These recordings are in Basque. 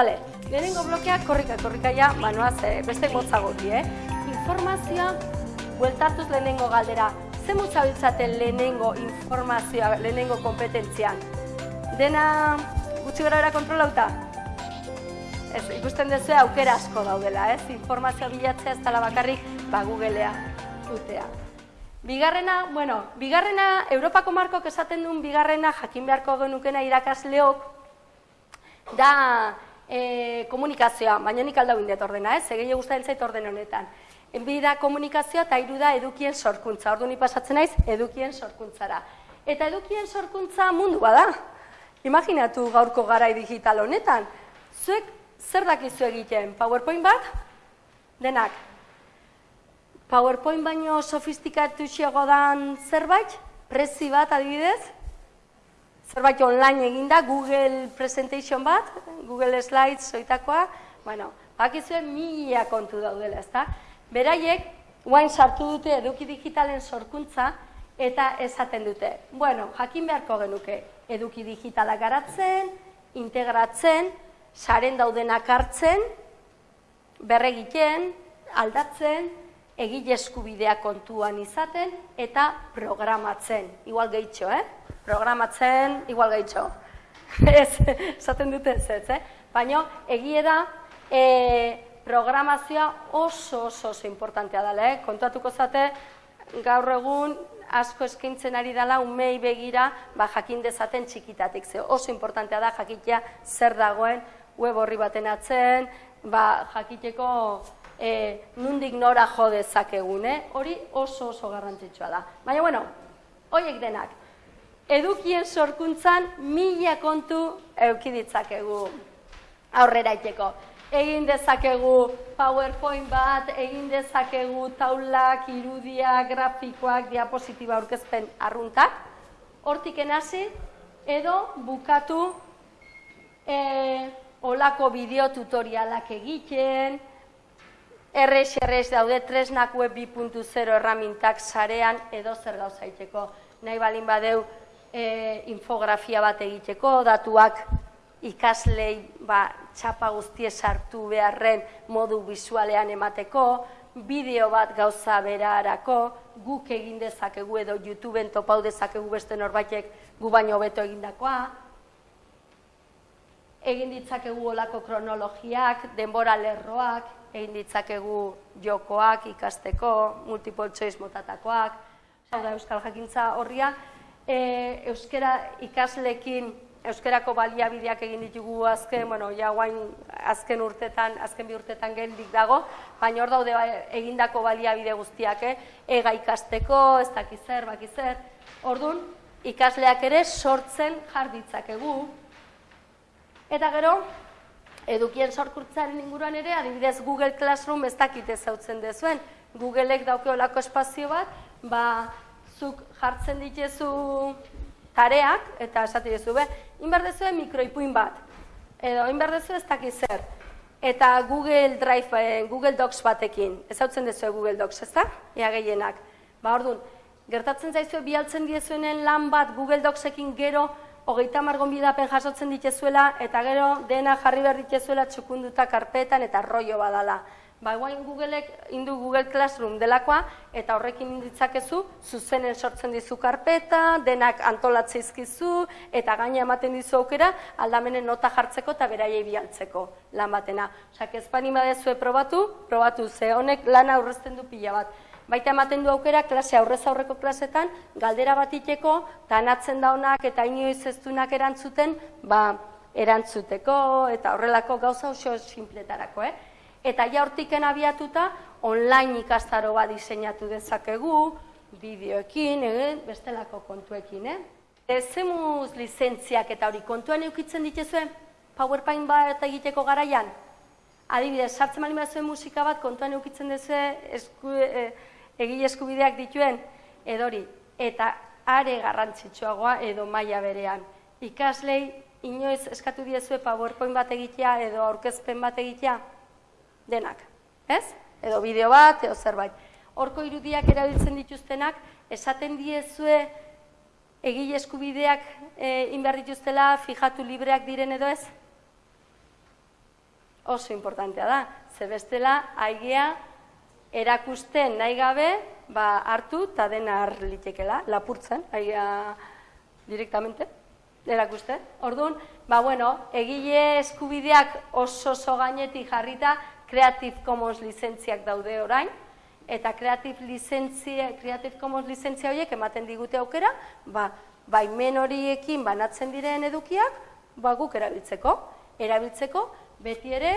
Vale, lehenengo blokea korrika, korrika ja, banoaz, eh, beste motza goti, eh? Informazioa, bueltatuz lehenengo galdera, ze motza biltzaten lehenengo informazioa, lehenengo kompetentzian? Dena gutxi gara era kontrolauta? Ez, ikusten duzu aukera asko daudela, ez? Informazioa bilatzea ez dela bakarrik, ba, Googlea, utea. Bigarrena, bueno, bigarrena, Europako markok esaten duen bigarrena jakin beharko genukena irakasleok, da e, komunikazioa, baina nik aldau indet ordena, ez? Egei guztaren zait orden honetan. Enbi da komunikazioa eta hiru da edukien sorkuntza. Ordu ni pasatzen naiz edukien sorkuntzara. Eta edukien sorkuntza mundu bada. Imaginatu gaurko garai digital honetan. Zuek zer dakizu egiten? PowerPoint bat? Denak. PowerPoint baino sofistikatu dan zerbait? Prezi bat adibidez? Zerbait online eginda, Google Presentation bat, Google Slides zoitakoa, bueno, bakizuen mila kontu daudela, ezta? Beraiek, guain sartu dute eduki digitalen sorkuntza, eta esaten dute, bueno, jakin beharko genuke, eduki digitala garatzen, integratzen, saren daudenak hartzen, berregiten, aldatzen, egile eskubidea kontuan izaten, eta programatzen. Igual gehitxo, eh? Programatzen igual gaitxo. ez, esaten dute ez, ez, eh? Baina, egie da, e, programazioa oso oso oso importantea dela, eh? Kontuatuko zate, gaur egun asko eskintzen ari dela umei begira ba, jakin dezaten txikitatik. Ze oso importantea da jakitea zer dagoen web horri baten atzen, ba, jakiteko e, nundik nora jo dezakegun, eh? hori oso oso garrantzitsua da. Baina, bueno, horiek denak, edukien sorkuntzan mila kontu eukiditzakegu aurrera iteko. Egin dezakegu PowerPoint bat, egin dezakegu taulak, irudia, grafikoak, diapositiba aurkezpen arruntak. Hortik enasi, edo bukatu e, olako bideo tutorialak egiten, errex, errex daude tresnak web 2.0 erramintak sarean edo zer gauzaiteko. Nahi balin badeu e, infografia bat egiteko, datuak ikaslei ba, txapa guztie sartu beharren modu bizualean emateko, bideo bat gauza berarako, guk egin dezakegu edo YouTubeen topau dezakegu beste norbaitek gu baino beto egindakoa, egin ditzakegu olako kronologiak, denbora lerroak, egin ditzakegu jokoak ikasteko, multiple choice motatakoak, hau da Euskal Jakintza horria, e, euskera ikaslekin euskerako baliabideak egin ditugu azken, bueno, ja guain azken urtetan, azken bi urtetan geldik dago, baina hor daude egindako baliabide guztiak, eh? ega ikasteko, ez dakizer, bakizer. Ordun ikasleak ere sortzen jarditzakegu. Eta gero, edukien sorkurtzaren inguruan ere, adibidez Google Classroom ez dakite zautzen dezuen. Googleek daukeolako espazio bat, ba, zuk jartzen ditezu tareak, eta esate dizu, be, inberdezu mikroipuin bat, edo inberdezu ez dakiz zer, eta Google Drive, eh, Google Docs batekin, ez hau dezu Google Docs, ez da? Ea gehienak. Ba, orduan, gertatzen zaizu bialtzen diezuenen lan bat Google Docsekin gero, hogeita margon bidapen jasotzen ditezuela, eta gero dena jarri behar ditezuela txukunduta karpetan eta rollo badala ba, guain Googleek indu Google Classroom delakoa, eta horrekin inditzakezu, zuzenen sortzen dizu karpeta, denak antolatzeizkizu, eta gaina ematen dizu aukera, aldamenen nota jartzeko eta beraiei bialtzeko lan batena. Osak, ez bani badezue probatu, probatu, ze honek lan aurrezten du pila bat. Baita ematen du aukera, klase aurrez aurreko klasetan, galdera bat iteko, tanatzen daunak eta inoiz ez erantzuten, ba, erantzuteko, eta horrelako gauza oso simpletarako, eh? Eta ja hortiken abiatuta, online ikastaro bat diseinatu dezakegu, bideoekin, eh, bestelako kontuekin. Eh? Ezemuz lizentziak eta hori kontuan eukitzen dituzue, PowerPoint bat egiteko garaian. Adibidez, sartzen mali zuen musika bat kontuan eukitzen duzu esku, eh, egile eskubideak dituen, edori, eta are garrantzitsuagoa edo maila berean. Ikaslei, inoiz eskatu diezue PowerPoint bat egitea edo aurkezpen bat egitea, denak, ez? Edo bideo bat, edo zerbait. Horko irudiak erabiltzen dituztenak, esaten diezue egile eskubideak e, inbar dituztela, fijatu libreak diren edo ez? oso importantea da. Ze bestela, aigea erakusten nahi gabe, ba, hartu eta dena litekela, lapurtzen, aigea direktamente, erakuste. Orduan, ba, bueno, egile eskubideak oso oso gainetik jarrita, Creative Commons lizentziak daude orain, eta Creative, lizentzia, Creative Commons lizentzia horiek ematen digute aukera, ba, baimen horiekin banatzen diren edukiak, ba, guk erabiltzeko. Erabiltzeko, beti ere,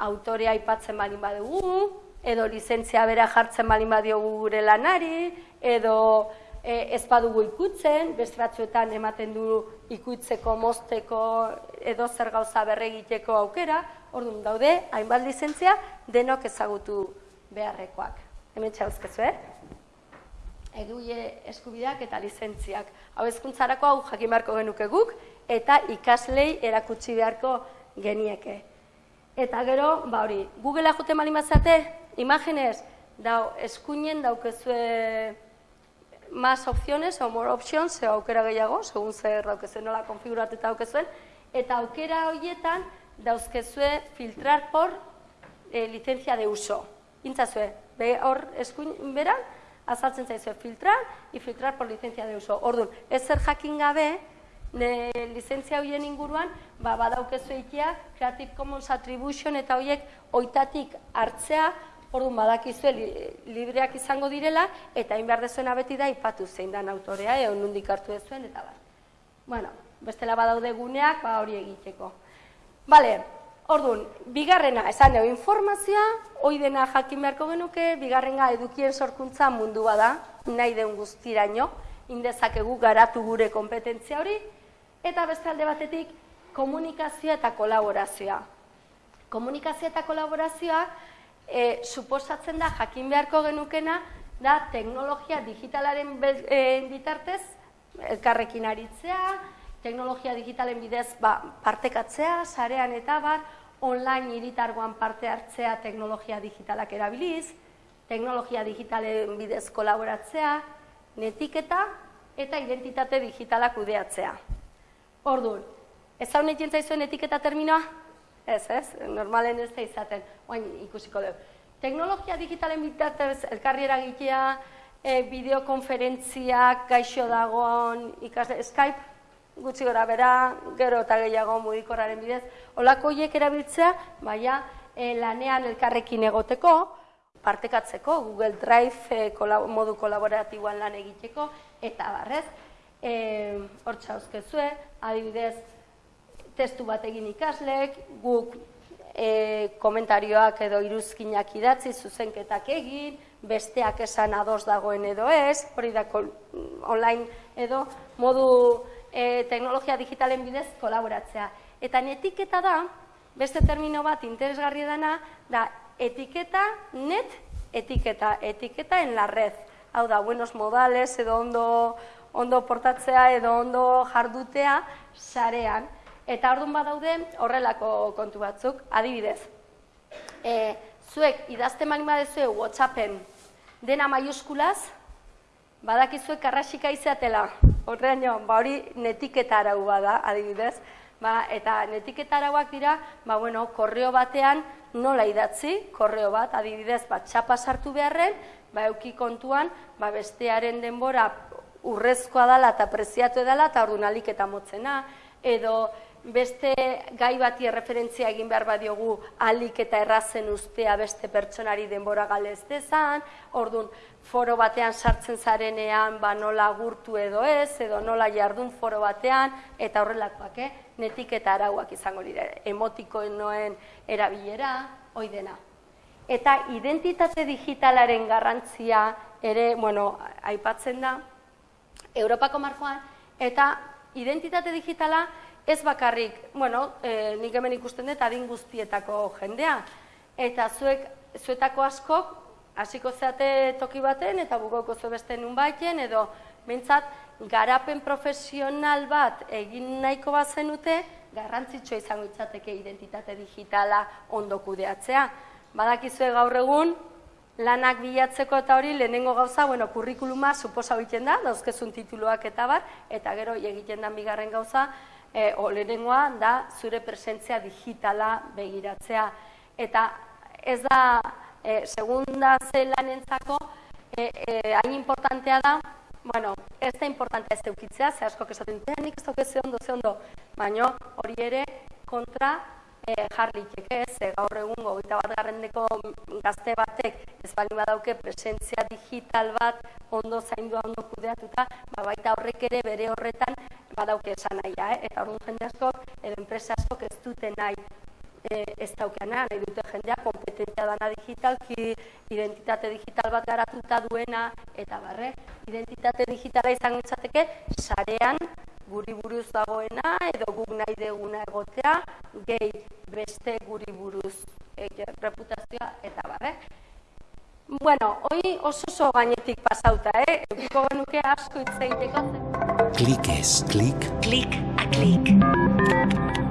autorea aipatzen balin badugu, edo lizentzia bera jartzen balin badiogu gure lanari, edo e, ez badugu ikutzen, beste batzuetan ematen du ikutzeko, mozteko, edo zer gauza berregiteko aukera, orduan daude, hainbat lizentzia, denok ezagutu beharrekoak. Hemen txauzkezu, eh? Eguie eskubideak eta lizentziak. Hau ezkuntzarako hau jakin beharko genuke guk, eta ikaslei erakutsi beharko genieke. Eta gero, ba hori, Googlea jote mali mazate, imaginez, dau, eskuinen daukezue mas opciones, o more options, ze aukera gehiago, segun zer daukezue nola konfiguratuta daukezuen, eta aukera horietan dauzkezue filtrar por e, licencia de uso. Intzazue, be, hor eskuin beran, azaltzen zaizue filtrar, y filtrar por licencia de uso. Orduan, ez zer jakin gabe, ne, lizentzia horien inguruan, ba, badaukezu eikia, Creative Commons Attribution eta horiek oitatik hartzea, orduan badakizue li, libreak izango direla, eta hain behar dezuena beti da, ipatu zein dan autorea, egon nundik hartu dezuen, eta bat. Bueno, bestela badaude guneak, ba, hori egiteko. Bale, orduan, bigarrena, esan dugu informazioa, hoi dena jakin beharko genuke, bigarrenga edukien sorkuntza mundua da, nahi den guztiraino, indezakegu garatu gure kompetentzia hori, eta beste alde batetik komunikazioa eta kolaborazioa. Komunikazioa eta kolaborazioa e, suposatzen da jakin beharko genukena da teknologia digitalaren e, bitartez elkarrekin aritzea, teknologia digitalen bidez ba, partekatzea, sarean eta bar, online iritargoan parte hartzea teknologia digitalak erabiliz, teknologia digitalen bidez kolaboratzea, netiketa eta identitate digitalak kudeatzea. Orduan, ez hau nahi zuen etiketa terminoa? Ez, ez, normalen ez da izaten, oain ikusiko dugu. Teknologia digitalen bitartez elkarri eragitea, e, bideokonferentziak, gaixo dagoen, ikasle, Skype, gutxi gora bera, gero eta gehiago mugikorraren bidez, olako hiek erabiltzea, baina e, lanean elkarrekin egoteko, partekatzeko, Google Drive e, modu kolaboratiboan lan egiteko, eta barrez, e, hor txauzkezue, adibidez, testu bat egin ikaslek, guk e, komentarioak edo iruzkinak idatzi, zuzenketak egin, besteak esan ados dagoen edo ez, hori da online edo modu e, teknologia digitalen bidez kolaboratzea. Eta etiketa da, beste termino bat interesgarri dana, da etiketa net etiketa, etiketa en la red. Hau da, buenos modales edo ondo ondo portatzea edo ondo jardutea sarean. Eta orduan badaude horrelako kontu batzuk, adibidez. E, zuek idazte mali badezue WhatsAppen dena maiuskulaz, badakizuek karrasika izatea Horrean ba hori netiketa arau bada, adibidez. Ba, eta netiketa arauak dira, ba, bueno, korreo batean nola idatzi, korreo bat, adibidez, ba, txapa sartu beharren, ba, euki kontuan, ba, bestearen denbora urrezkoa dela eta preziatu edala eta orduan alik eta motzena, edo beste gai bati erreferentzia egin behar badiogu alik eta errazen ustea beste pertsonari denbora galez dezan, orduan foro batean sartzen zarenean ba nola gurtu edo ez, edo nola jardun foro batean, eta horrelakoak, eh? netik eta arauak izango dira, emotikoen erabilera, hoi dena. Eta identitate digitalaren garrantzia ere, bueno, aipatzen da, Europako markoan, eta identitate digitala ez bakarrik, bueno, e, nik hemen ikusten dut adin guztietako jendea, eta zuek, zuetako askok, hasiko zeate toki baten, eta bugoko zu beste nun baiten, edo bintzat, garapen profesional bat egin nahiko bat zenute, garrantzitsua izango itzateke identitate digitala ondo kudeatzea. Badakizue gaur egun, lanak bilatzeko eta hori lehenengo gauza, bueno, kurrikuluma suposa egiten da, dauzkezun tituluak eta bar, eta gero egiten da bigarren gauza, e, o lehenengoa da zure presentzia digitala begiratzea. Eta ez da, e, segunda zelanentzako, e, e, hain importantea da, bueno, ez da importantea ez eukitzea, ze asko esaten dute, nik ez dauke ze ondo, ze ondo, baina hori ere kontra e, jarritek ez, e, gaur egun gogeita bat garrendeko gazte batek ez bali badauke presentzia digital bat ondo zaindua ondo kudeatuta, ba, baita horrek ere bere horretan badauke esan nahia, eh? eta orduan jende asko, edo enpresa asko ez dute nahi e, ez daukeana, nahi dute jendea kompetentzia dana digitalki, identitate digital bat garatuta duena, eta barre, identitate digitala izango izateke, sarean guri buruz dagoena, edo guk nahi deguna egotea, gehi beste guri buruz e, reputazioa, eta barre. Bueno, hoi oso oso gainetik pasauta, eh? Eukiko genuke asko itzeiteko. Klik ez, klik. Klik a klik.